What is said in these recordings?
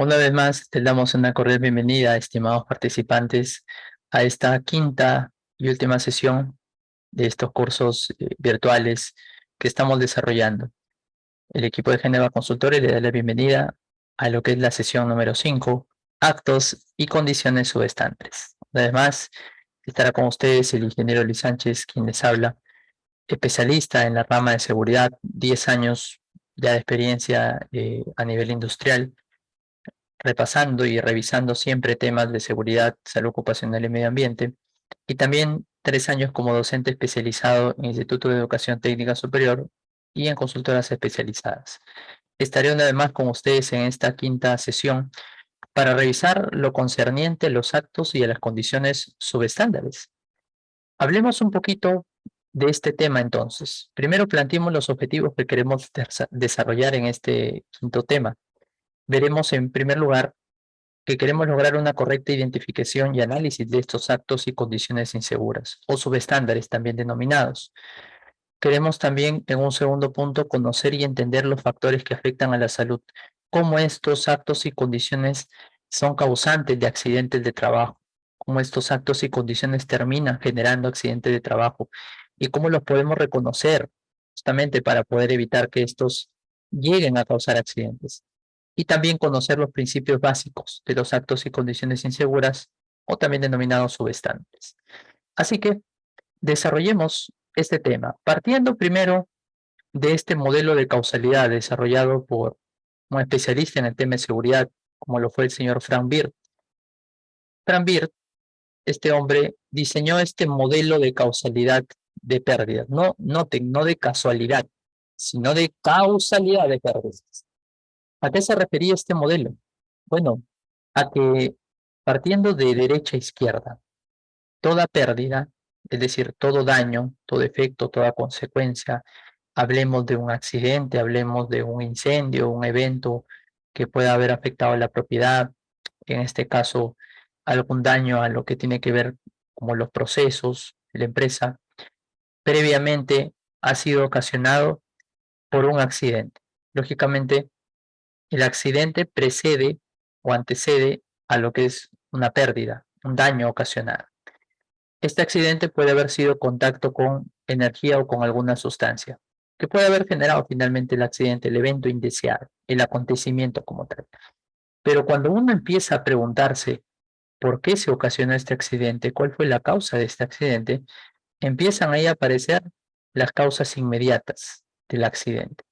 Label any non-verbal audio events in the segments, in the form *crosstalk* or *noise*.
Una vez más, te damos una cordial bienvenida, estimados participantes, a esta quinta y última sesión de estos cursos eh, virtuales que estamos desarrollando. El equipo de Geneva Consultores le da la bienvenida a lo que es la sesión número 5, actos y condiciones subestándares. Además, estará con ustedes el ingeniero Luis Sánchez, quien les habla, especialista en la rama de seguridad, 10 años ya de experiencia eh, a nivel industrial, repasando y revisando siempre temas de seguridad, salud ocupacional y medio ambiente, y también tres años como docente especializado en Instituto de Educación Técnica Superior y en consultoras especializadas. Estaré una vez más con ustedes en esta quinta sesión para revisar lo concerniente a los actos y a las condiciones subestándares. Hablemos un poquito de este tema entonces. Primero planteemos los objetivos que queremos desarrollar en este quinto tema veremos en primer lugar que queremos lograr una correcta identificación y análisis de estos actos y condiciones inseguras, o subestándares también denominados. Queremos también, en un segundo punto, conocer y entender los factores que afectan a la salud, cómo estos actos y condiciones son causantes de accidentes de trabajo, cómo estos actos y condiciones terminan generando accidentes de trabajo y cómo los podemos reconocer justamente para poder evitar que estos lleguen a causar accidentes y también conocer los principios básicos de los actos y condiciones inseguras o también denominados subestándares. Así que desarrollemos este tema, partiendo primero de este modelo de causalidad desarrollado por un especialista en el tema de seguridad, como lo fue el señor Frank Bird. Frank Bird, este hombre, diseñó este modelo de causalidad de pérdidas, no, noten, no de casualidad, sino de causalidad de pérdidas. ¿A qué se refería este modelo? Bueno, a que partiendo de derecha a izquierda, toda pérdida, es decir, todo daño, todo efecto, toda consecuencia, hablemos de un accidente, hablemos de un incendio, un evento que pueda haber afectado a la propiedad, en este caso algún daño a lo que tiene que ver como los procesos la empresa, previamente ha sido ocasionado por un accidente. Lógicamente, el accidente precede o antecede a lo que es una pérdida, un daño ocasionado. Este accidente puede haber sido contacto con energía o con alguna sustancia, que puede haber generado finalmente el accidente, el evento indeseado, el acontecimiento como tal. Pero cuando uno empieza a preguntarse por qué se ocasionó este accidente, cuál fue la causa de este accidente, empiezan ahí a aparecer las causas inmediatas del accidente.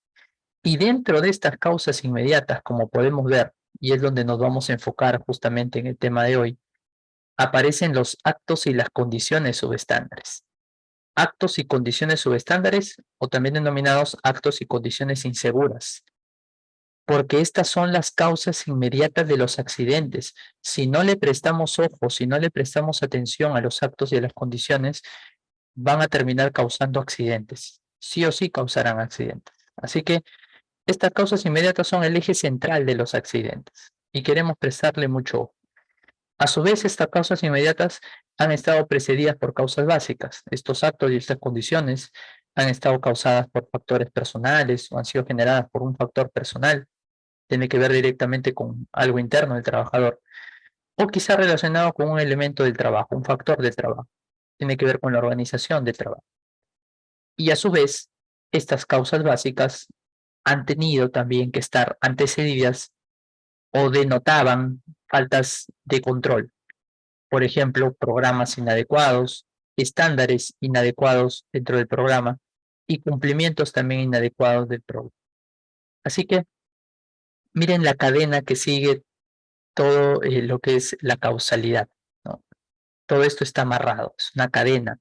Y dentro de estas causas inmediatas, como podemos ver, y es donde nos vamos a enfocar justamente en el tema de hoy, aparecen los actos y las condiciones subestándares. Actos y condiciones subestándares, o también denominados actos y condiciones inseguras. Porque estas son las causas inmediatas de los accidentes. Si no le prestamos ojo, si no le prestamos atención a los actos y a las condiciones, van a terminar causando accidentes. Sí o sí causarán accidentes. Así que estas causas inmediatas son el eje central de los accidentes y queremos prestarle mucho. A su vez, estas causas inmediatas han estado precedidas por causas básicas. Estos actos y estas condiciones han estado causadas por factores personales o han sido generadas por un factor personal. Tiene que ver directamente con algo interno del trabajador. O quizá relacionado con un elemento del trabajo, un factor del trabajo. Tiene que ver con la organización del trabajo. Y a su vez, estas causas básicas han tenido también que estar antecedidas o denotaban faltas de control. Por ejemplo, programas inadecuados, estándares inadecuados dentro del programa y cumplimientos también inadecuados del programa. Así que miren la cadena que sigue todo eh, lo que es la causalidad. Todo esto está amarrado, es una cadena,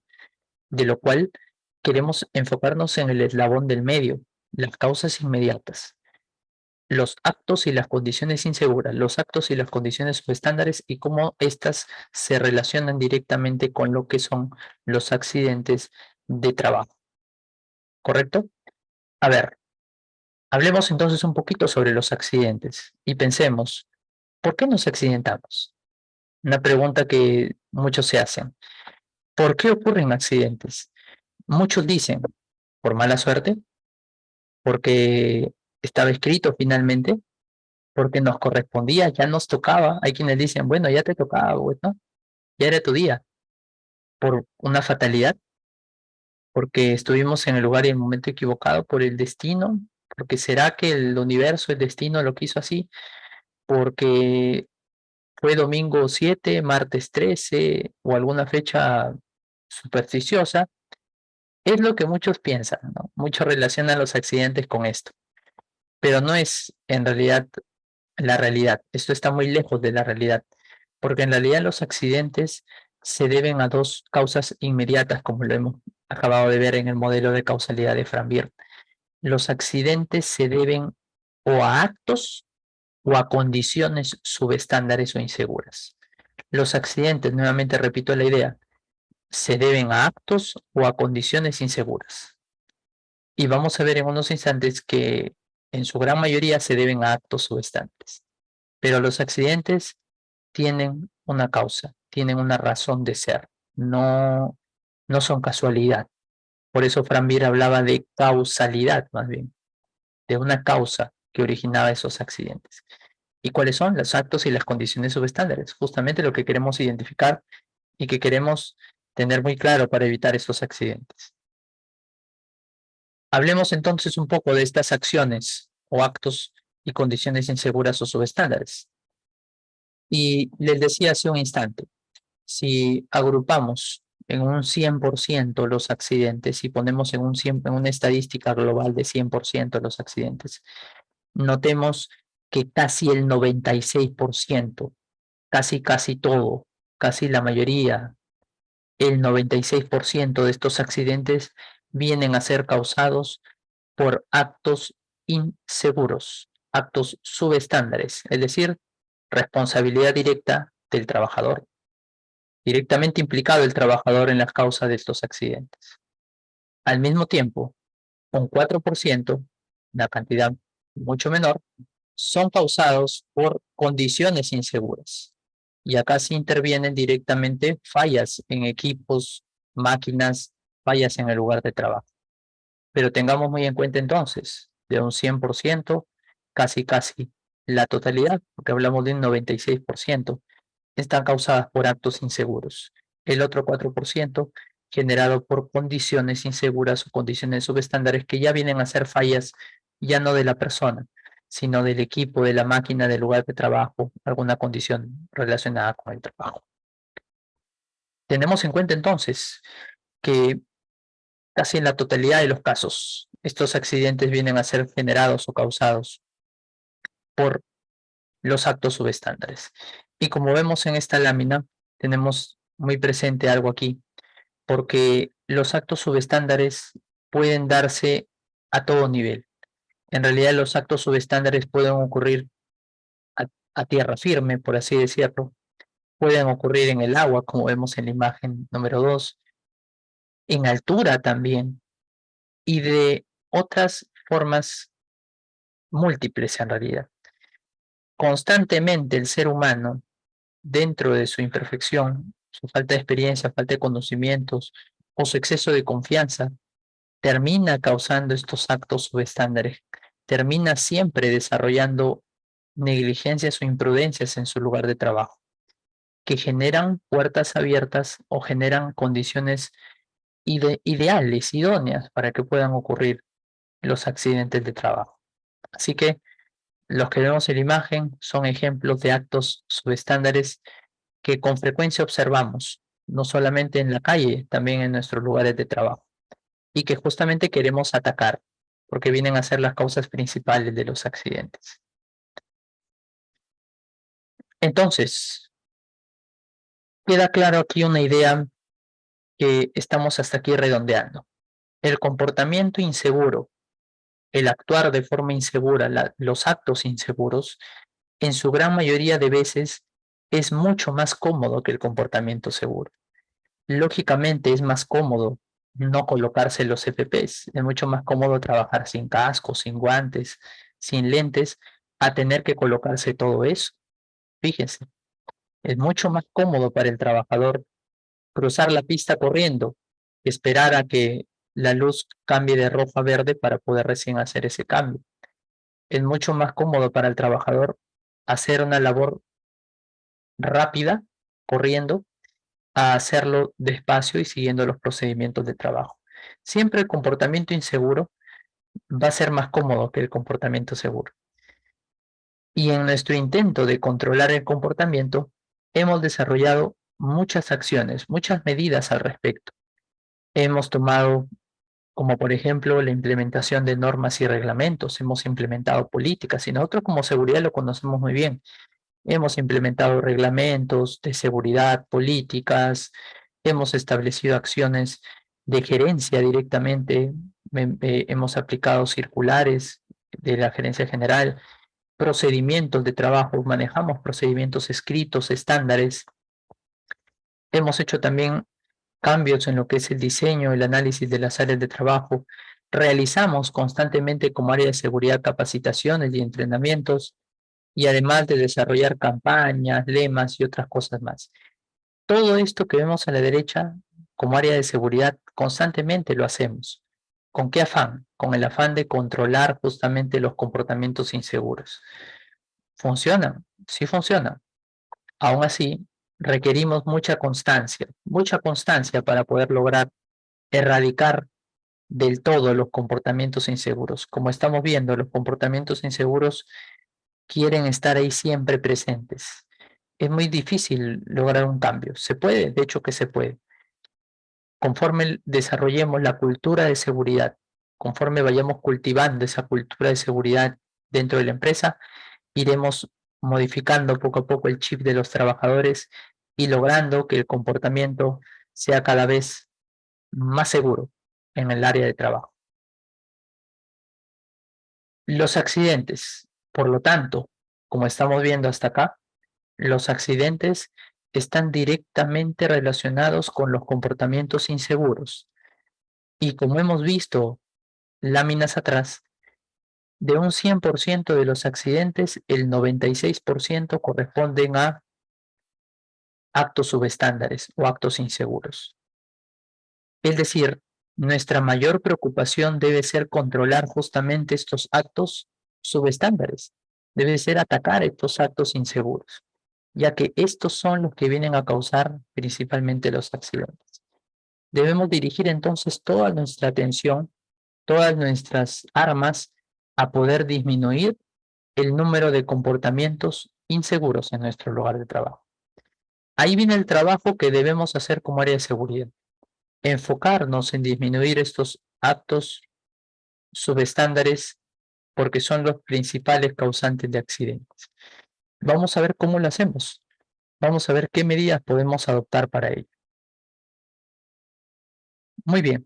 de lo cual queremos enfocarnos en el eslabón del medio, las causas inmediatas, los actos y las condiciones inseguras, los actos y las condiciones subestándares y cómo éstas se relacionan directamente con lo que son los accidentes de trabajo. ¿Correcto? A ver, hablemos entonces un poquito sobre los accidentes y pensemos, ¿por qué nos accidentamos? Una pregunta que muchos se hacen. ¿Por qué ocurren accidentes? Muchos dicen, por mala suerte, porque estaba escrito finalmente, porque nos correspondía, ya nos tocaba. Hay quienes dicen, bueno, ya te tocaba, bueno, ya era tu día. Por una fatalidad, porque estuvimos en el lugar y el momento equivocado, por el destino, porque será que el universo, el destino lo quiso así, porque fue domingo 7, martes 13 o alguna fecha supersticiosa, es lo que muchos piensan, ¿no? Muchos relacionan los accidentes con esto, pero no es en realidad la realidad. Esto está muy lejos de la realidad, porque en realidad los accidentes se deben a dos causas inmediatas, como lo hemos acabado de ver en el modelo de causalidad de Frambier. Los accidentes se deben o a actos o a condiciones subestándares o inseguras. Los accidentes, nuevamente repito la idea, se deben a actos o a condiciones inseguras. Y vamos a ver en unos instantes que en su gran mayoría se deben a actos subestándares. Pero los accidentes tienen una causa, tienen una razón de ser, no, no son casualidad. Por eso Franbir hablaba de causalidad más bien, de una causa que originaba esos accidentes. ¿Y cuáles son los actos y las condiciones subestándares? Justamente lo que queremos identificar y que queremos tener muy claro para evitar estos accidentes. Hablemos entonces un poco de estas acciones o actos y condiciones inseguras o subestándares. Y les decía hace un instante, si agrupamos en un 100% los accidentes y ponemos en, un en una estadística global de 100% los accidentes, notemos que casi el 96%, casi casi todo, casi la mayoría, el 96% de estos accidentes vienen a ser causados por actos inseguros, actos subestándares, es decir, responsabilidad directa del trabajador, directamente implicado el trabajador en las causas de estos accidentes. Al mismo tiempo, un 4%, una cantidad mucho menor, son causados por condiciones inseguras. Y acá se intervienen directamente fallas en equipos, máquinas, fallas en el lugar de trabajo. Pero tengamos muy en cuenta entonces, de un 100%, casi casi la totalidad, porque hablamos de un 96%, están causadas por actos inseguros. El otro 4% generado por condiciones inseguras o condiciones subestándares que ya vienen a ser fallas ya no de la persona, sino del equipo, de la máquina, del lugar de trabajo, alguna condición relacionada con el trabajo. Tenemos en cuenta entonces que casi en la totalidad de los casos, estos accidentes vienen a ser generados o causados por los actos subestándares. Y como vemos en esta lámina, tenemos muy presente algo aquí, porque los actos subestándares pueden darse a todo nivel. En realidad los actos subestándares pueden ocurrir a, tierra firme, por así decirlo. Pueden ocurrir en el agua, como vemos en la imagen número 2. En altura también. Y de otras formas múltiples en realidad. Constantemente el ser humano, dentro de su imperfección, su falta de experiencia, falta de conocimientos o su exceso de confianza, termina causando estos actos subestándares, termina siempre desarrollando negligencias o imprudencias en su lugar de trabajo, que generan puertas abiertas o generan condiciones ideales, idóneas para que puedan ocurrir los accidentes de trabajo. Así que los que vemos en la imagen son ejemplos de actos subestándares que con frecuencia observamos, no solamente en la calle, también en nuestros lugares de trabajo y que justamente queremos atacar, porque vienen a ser las causas principales de los accidentes. Entonces, queda claro aquí una idea que estamos hasta aquí redondeando. El comportamiento inseguro, el actuar de forma insegura, los actos inseguros, en su gran mayoría de veces es mucho más cómodo que el comportamiento seguro. Lógicamente es más cómodo no colocarse los FPs. Es mucho más cómodo trabajar sin casco, sin guantes, sin lentes, a tener que colocarse todo eso. Fíjense, es mucho más cómodo para el trabajador cruzar la pista corriendo esperar a que la luz cambie de rojo a verde para poder recién hacer ese cambio. Es mucho más cómodo para el trabajador hacer una labor rápida, corriendo, a hacerlo despacio y siguiendo los procedimientos de trabajo. Siempre el comportamiento inseguro va a ser más cómodo que el comportamiento seguro. Y en nuestro intento de controlar el comportamiento, hemos desarrollado muchas acciones, muchas medidas al respecto. Hemos tomado, como por ejemplo, la implementación de normas y reglamentos, hemos implementado políticas, y nosotros como seguridad lo conocemos muy bien. Hemos implementado reglamentos de seguridad, políticas, hemos establecido acciones de gerencia directamente, hemos aplicado circulares de la gerencia general, procedimientos de trabajo, manejamos procedimientos escritos, estándares. Hemos hecho también cambios en lo que es el diseño, el análisis de las áreas de trabajo. Realizamos constantemente como área de seguridad capacitaciones y entrenamientos y además de desarrollar campañas, lemas y otras cosas más. Todo esto que vemos a la derecha como área de seguridad constantemente lo hacemos. ¿Con qué afán? Con el afán de controlar justamente los comportamientos inseguros. ¿Funciona? Sí funciona. Aún así, requerimos mucha constancia, mucha constancia para poder lograr erradicar del todo los comportamientos inseguros. Como estamos viendo, los comportamientos inseguros quieren estar ahí siempre presentes. Es muy difícil lograr un cambio. Se puede, de hecho que se puede conforme desarrollemos la cultura de seguridad, conforme vayamos cultivando esa cultura de seguridad dentro de la empresa, iremos modificando poco a poco el chip de los trabajadores y logrando que el comportamiento sea cada vez más seguro en el área de trabajo. Los accidentes, por lo tanto, como estamos viendo hasta acá, los accidentes están directamente relacionados con los comportamientos inseguros. Y como hemos visto láminas atrás, de un 100% de los accidentes, el 96% corresponden a actos subestándares o actos inseguros. Es decir, nuestra mayor preocupación debe ser controlar justamente estos actos subestándares. Debe ser atacar estos actos inseguros ya que estos son los que vienen a causar principalmente los accidentes. Debemos dirigir entonces toda nuestra atención, todas nuestras armas a poder disminuir el número de comportamientos inseguros en nuestro lugar de trabajo. Ahí viene el trabajo que debemos hacer como área de seguridad. Enfocarnos en disminuir estos actos subestándares porque son los principales causantes de accidentes. Vamos a ver cómo lo hacemos. Vamos a ver qué medidas podemos adoptar para ello. Muy bien.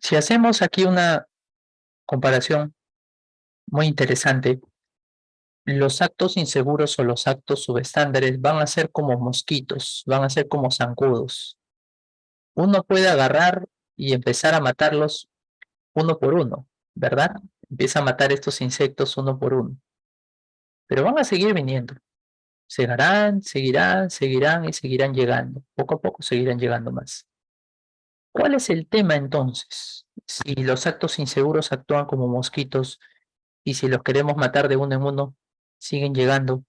Si hacemos aquí una comparación muy interesante, los actos inseguros o los actos subestándares van a ser como mosquitos, van a ser como zancudos. Uno puede agarrar y empezar a matarlos uno por uno, ¿verdad? Empieza a matar estos insectos uno por uno pero van a seguir viniendo. Seguirán, seguirán, seguirán y seguirán llegando. Poco a poco seguirán llegando más. ¿Cuál es el tema entonces? Si los actos inseguros actúan como mosquitos y si los queremos matar de uno en uno, siguen llegando,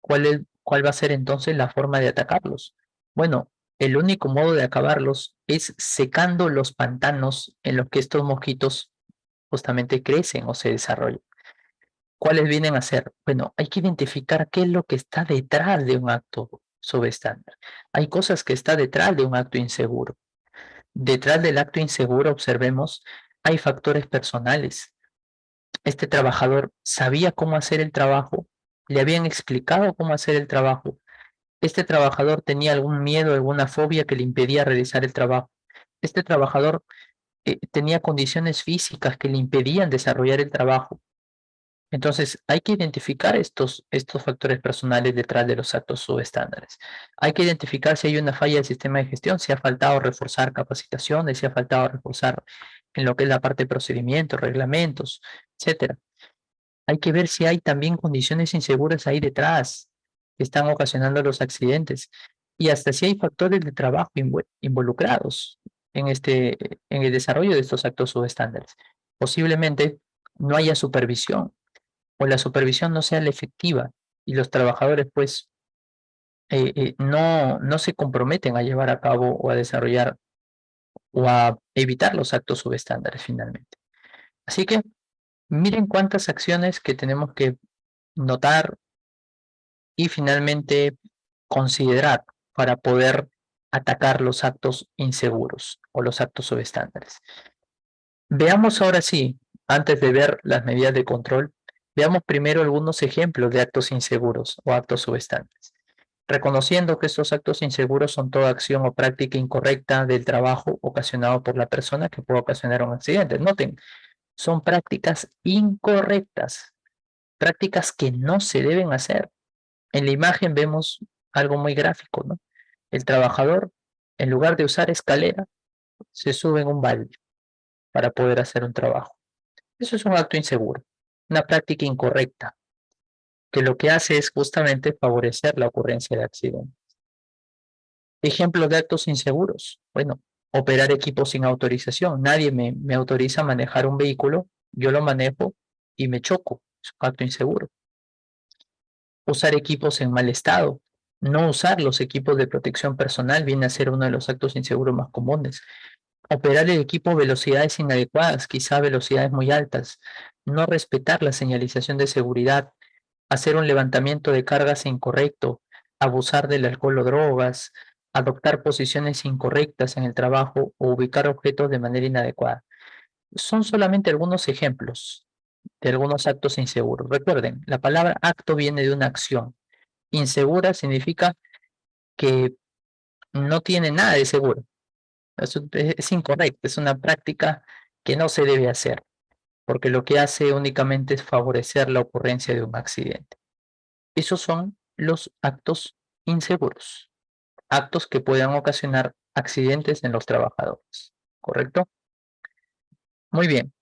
¿cuál, cuál va a ser entonces la forma de atacarlos? Bueno, el único modo de acabarlos es secando los pantanos en los que estos mosquitos justamente crecen o se desarrollan. ¿Cuáles vienen a ser? Bueno, hay que identificar qué es lo que está detrás de un acto subestándar. Hay cosas que está detrás de un acto inseguro. Detrás del acto inseguro, observemos, hay factores personales. Este trabajador sabía cómo hacer el trabajo, le habían explicado cómo hacer el trabajo. Este trabajador tenía algún miedo, alguna fobia que le impedía realizar el trabajo. Este trabajador eh, tenía condiciones físicas que le impedían desarrollar el trabajo. Entonces, hay que identificar estos, estos factores personales detrás de los actos subestándares. Hay que identificar si hay una falla del sistema de gestión, si ha faltado reforzar capacitaciones, si ha faltado reforzar en lo que es la parte de procedimientos, reglamentos, etcétera. Hay que ver si hay también condiciones inseguras ahí detrás que están ocasionando los accidentes y hasta si hay factores de trabajo involucrados en, este, en el desarrollo de estos actos subestándares. Posiblemente no haya supervisión o la supervisión no sea la efectiva y los trabajadores pues eh, eh, no, no se comprometen a llevar a cabo o a desarrollar o a evitar los actos subestándares finalmente. Así que miren cuántas acciones que tenemos que notar y finalmente considerar para poder atacar los actos inseguros o los actos subestándares. Veamos ahora sí, antes de ver las medidas de control, veamos primero algunos ejemplos de actos inseguros o actos subestándares. Reconociendo que estos actos inseguros son toda acción o práctica incorrecta del trabajo ocasionado por la persona que puede ocasionar un accidente. Noten, son prácticas incorrectas, prácticas que no se deben hacer. En la imagen vemos algo muy gráfico, ¿no? El trabajador, en lugar de usar escalera, se sube en un balde para poder hacer un trabajo. Eso es un acto inseguro, una práctica incorrecta, que lo que hace es justamente favorecer la ocurrencia de accidentes. Ejemplos de actos inseguros. Bueno, operar equipos sin autorización. Nadie me, me autoriza a manejar un vehículo, yo lo manejo y me choco. Es un acto inseguro. Usar equipos en mal estado. No usar los equipos de protección personal viene a ser uno de los actos inseguros más comunes. Operar el equipo a velocidades inadecuadas, quizá velocidades muy altas. No respetar la señalización de seguridad. Hacer un levantamiento de cargas incorrecto. Abusar del alcohol o drogas. Adoptar posiciones incorrectas en el trabajo o ubicar objetos de manera inadecuada. Son solamente algunos ejemplos de algunos actos inseguros. Recuerden, la palabra acto viene de una acción. Insegura significa que no tiene nada de seguro. Es, incorrecto, es una práctica que no se debe hacer, porque lo que hace únicamente es favorecer la ocurrencia de un accidente. Esos son los actos inseguros, actos que puedan ocasionar accidentes en los trabajadores, ¿correcto? Muy bien.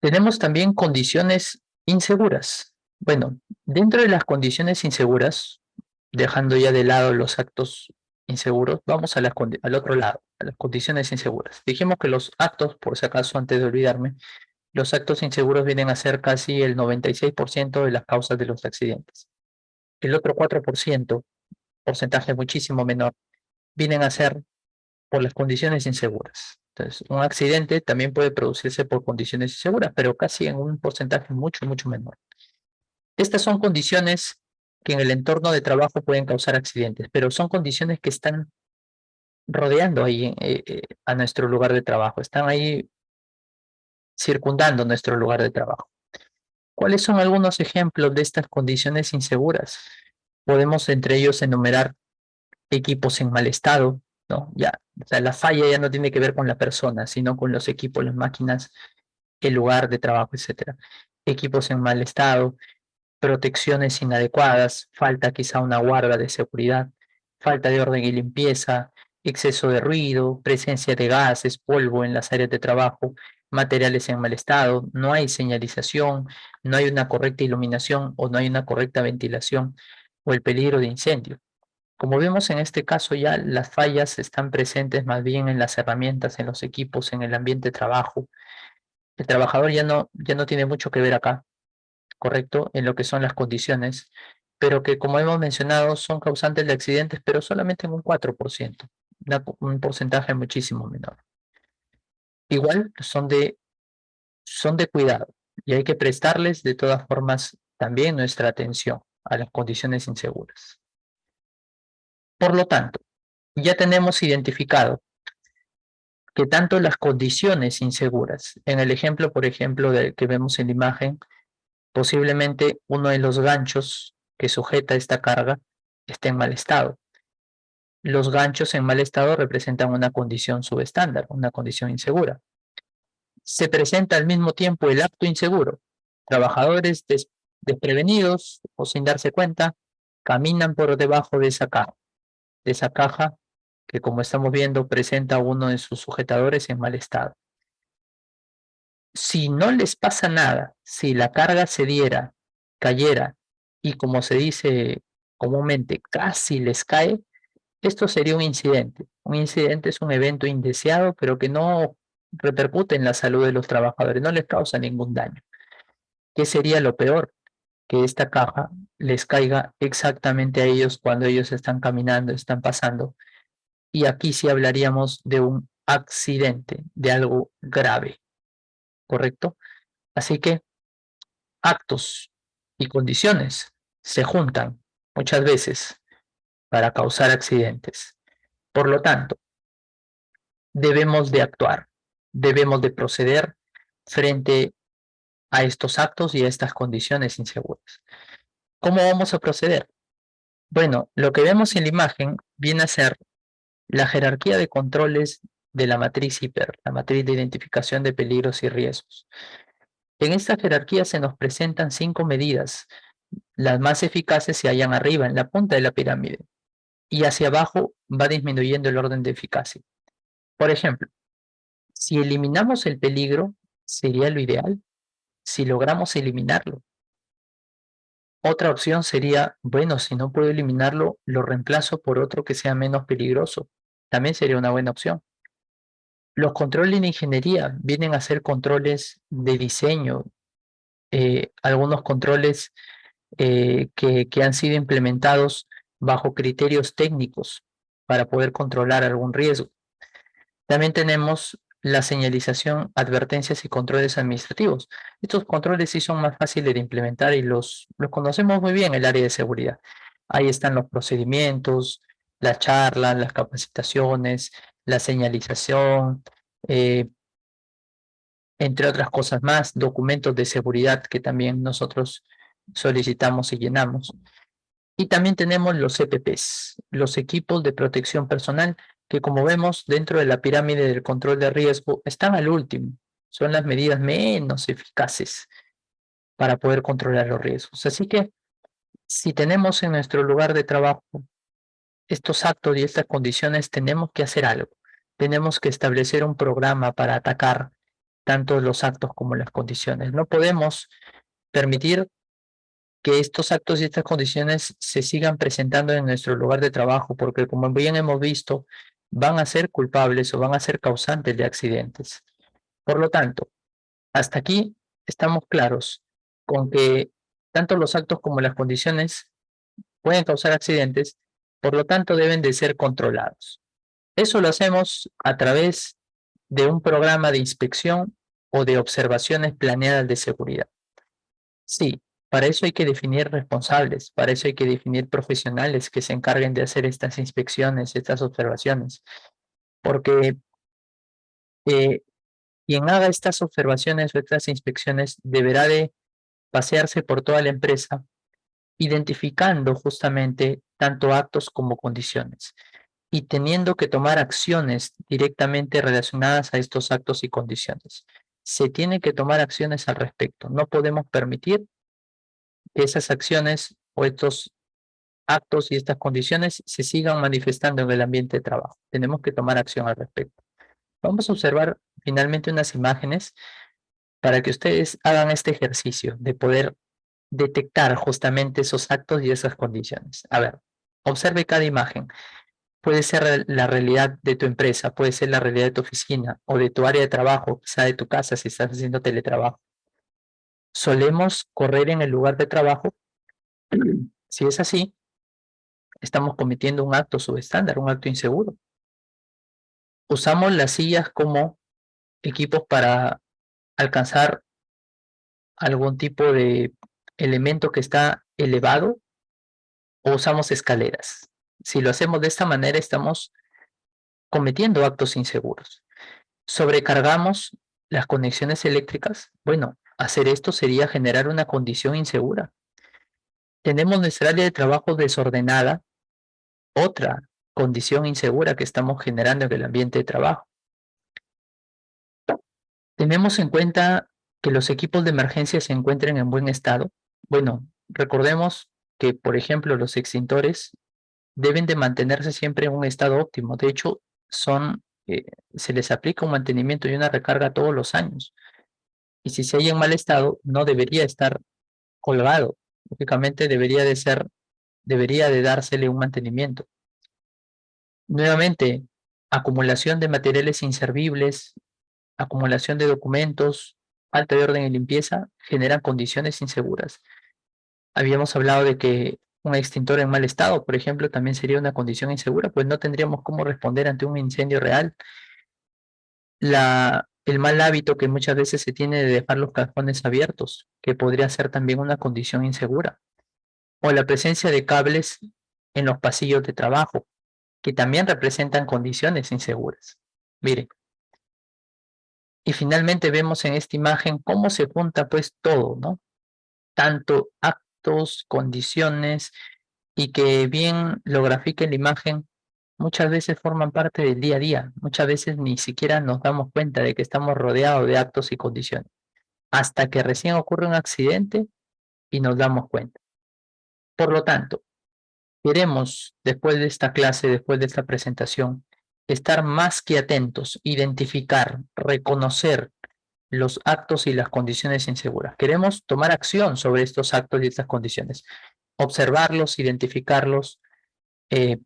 Tenemos también condiciones inseguras. Bueno, dentro de las condiciones inseguras, dejando ya de lado los actos inseguros, vamos a al otro lado, a las condiciones inseguras. Dijimos que los actos, por si acaso, antes de olvidarme, los actos inseguros vienen a ser casi el 96% de las causas de los accidentes. El otro 4%, porcentaje muchísimo menor, vienen a ser por las condiciones inseguras. Entonces, un accidente también puede producirse por condiciones inseguras, pero casi en un porcentaje mucho, mucho menor. Estas son condiciones que en el entorno de trabajo pueden causar accidentes, pero son condiciones que están rodeando ahí eh, eh, a nuestro lugar de trabajo, están ahí circundando nuestro lugar de trabajo. ¿Cuáles son algunos ejemplos de estas condiciones inseguras? Podemos entre ellos enumerar equipos en mal estado, ¿no? Ya, o sea, la falla ya no tiene que ver con la persona, sino con los equipos, las máquinas, el lugar de trabajo, etcétera. Equipos en mal estado, protecciones inadecuadas, falta quizá una guarda de seguridad, falta de orden y limpieza, exceso de ruido, presencia de gases, polvo en las áreas de trabajo, materiales en mal estado, no hay señalización, no hay una correcta iluminación o no hay una correcta ventilación o el peligro de incendio. Como vemos en este caso ya las fallas están presentes más bien en las herramientas, en los equipos, en el ambiente de trabajo. El trabajador ya no, ya no tiene mucho que ver acá, ¿correcto? En lo que son las condiciones, pero que como hemos mencionado son causantes de accidentes, pero solamente en un 4%, un porcentaje muchísimo menor. Igual son de, son de cuidado y hay que prestarles de todas formas también nuestra atención a las condiciones inseguras. Por lo tanto, ya tenemos identificado que tanto las condiciones inseguras, en el ejemplo, por ejemplo, del que vemos en la imagen, posiblemente uno de los ganchos que sujeta esta carga esté en mal estado. Los ganchos en mal estado representan una condición subestándar, una condición insegura. Se presenta al mismo tiempo el acto inseguro. Trabajadores desprevenidos o sin darse cuenta, caminan por debajo de esa carga de esa caja que como estamos viendo presenta uno de sus sujetadores en mal estado. Si no les pasa nada, si la carga se diera, cayera y como se dice comúnmente casi les cae, esto sería un incidente. Un incidente es un evento indeseado pero que no repercute en la salud de los trabajadores, no les causa ningún daño. ¿Qué sería lo peor? que esta caja les caiga exactamente a ellos cuando ellos están caminando, están pasando. Y aquí sí hablaríamos de un accidente, de algo grave, ¿correcto? Así que actos y condiciones se juntan muchas veces para causar accidentes. Por lo tanto, debemos de actuar, debemos de proceder frente a estos actos y a estas condiciones inseguras. ¿Cómo vamos a proceder? Bueno, lo que vemos en la imagen viene a ser la jerarquía de controles de la matriz hiper, la matriz de identificación de peligros y riesgos. En esta jerarquía se nos presentan cinco medidas. Las más eficaces se hallan arriba, en la punta de la pirámide. Y hacia abajo va disminuyendo el orden de eficacia. Por ejemplo, si eliminamos el peligro, sería lo ideal. Si logramos eliminarlo. Otra opción sería, bueno, si no puedo eliminarlo, lo reemplazo por otro que sea menos peligroso. También sería una buena opción. Los controles de ingeniería vienen a ser controles de diseño, eh, algunos controles eh, que, han sido implementados bajo criterios técnicos para poder controlar algún riesgo. También tenemos la señalización, advertencias y controles administrativos. Estos controles sí son más fáciles de implementar y los, los conocemos muy bien en el área de seguridad. Ahí están los procedimientos, las charlas, las capacitaciones, la señalización, eh, entre otras cosas más, documentos de seguridad que también nosotros solicitamos y llenamos. Y también tenemos los EPPs, los equipos de protección personal, que como vemos dentro de la pirámide del control de riesgo están al último. Son las medidas menos eficaces para poder controlar los riesgos. Así que si tenemos en nuestro lugar de trabajo estos actos y estas condiciones, tenemos que hacer algo. Tenemos que establecer un programa para atacar tanto los actos como las condiciones. No podemos permitir que estos actos y estas condiciones se sigan presentando en nuestro lugar de trabajo, porque como bien hemos visto, van a ser culpables o van a ser causantes de accidentes. Por lo tanto, hasta aquí estamos claros con que tanto los actos como las condiciones pueden causar accidentes por lo tanto, deben de ser controlados. Eso lo hacemos a través de un programa de inspección o de observaciones planeadas de seguridad. Sí, para eso hay que definir responsables, para eso hay que definir profesionales que se encarguen de hacer estas inspecciones, estas observaciones. Porque eh, quien haga estas observaciones o estas inspecciones deberá de pasearse por toda la empresa identificando justamente tanto actos como condiciones y teniendo que tomar acciones directamente relacionadas a estos actos y condiciones. Se tienen que tomar acciones al respecto. No podemos permitir que esas acciones o estos actos y estas condiciones se sigan manifestando en el ambiente de trabajo. Tenemos que tomar acción al respecto. Vamos a observar finalmente unas imágenes para que ustedes hagan este ejercicio de poder detectar justamente esos actos y esas condiciones. A ver, observe cada imagen. Puede ser la realidad de tu empresa, puede ser la realidad de tu oficina o de tu área de trabajo, quizá de tu casa si estás haciendo teletrabajo. Solemos correr en el lugar de trabajo. *clears throat* Si es así, estamos cometiendo un acto subestándar, un acto inseguro. Usamos las sillas como equipos para alcanzar algún tipo de elemento que está elevado o usamos escaleras. Si lo hacemos de esta manera, estamos cometiendo actos inseguros. Sobrecargamos las conexiones eléctricas. Bueno, hacer esto sería generar una condición insegura. Tenemos nuestra área de trabajo desordenada, otra condición insegura que estamos generando en el ambiente de trabajo. Tenemos en cuenta que los equipos de emergencia se encuentren en buen estado, bueno, recordemos que, por ejemplo, los extintores deben de mantenerse siempre en un estado óptimo. De hecho, son, eh, se les aplica un mantenimiento y una recarga todos los años. Y si se halla en mal estado, no debería estar colgado. Lógicamente debería de ser, debería de dársele un mantenimiento. Nuevamente, acumulación de materiales inservibles, acumulación de documentos, falta de orden y limpieza generan condiciones inseguras. Habíamos hablado de que un extintor en mal estado, por ejemplo, también sería una condición insegura, pues no tendríamos cómo responder ante un incendio real. La, el mal hábito que muchas veces se tiene de dejar los cajones abiertos, que podría ser también una condición insegura. O la presencia de cables en los pasillos de trabajo, que también representan condiciones inseguras. Miren. Y finalmente vemos en esta imagen cómo se junta pues todo, ¿no? Tanto actos, condiciones, y que bien lo grafica en la imagen, muchas veces forman parte del día a día. Muchas veces ni siquiera nos damos cuenta de que estamos rodeados de actos y condiciones. Hasta que recién ocurre un accidente y nos damos cuenta. Por lo tanto, queremos, después de esta clase, después de esta presentación, estar más que atentos, identificar, reconocer los actos y las condiciones inseguras. Queremos tomar acción sobre estos actos y estas condiciones, observarlos, identificarlos, eh,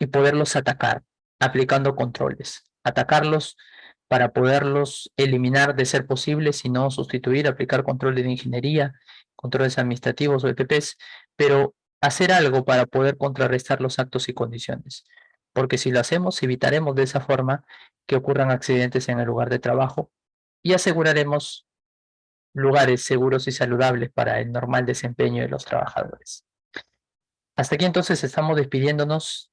y poderlos atacar aplicando controles. Atacarlos para poderlos eliminar de ser posible, si no sustituir, aplicar controles de ingeniería, controles administrativos o EPPs, pero hacer algo para poder contrarrestar los actos y condiciones. Porque si lo hacemos, evitaremos de esa forma que ocurran accidentes en el lugar de trabajo y aseguraremos lugares seguros y saludables para el normal desempeño de los trabajadores. Hasta aquí entonces estamos despidiéndonos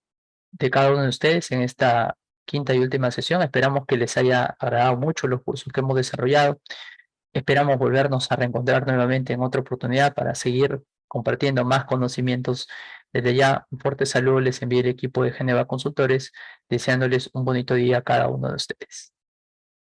de cada uno de ustedes en esta quinta y última sesión. Esperamos que les haya agradado mucho los cursos que hemos desarrollado. Esperamos volvernos a reencontrar nuevamente en otra oportunidad para seguir compartiendo más conocimientos. Desde ya, un fuerte saludo les envíe el equipo de Geneva Consultores, deseándoles un bonito día a cada uno de ustedes.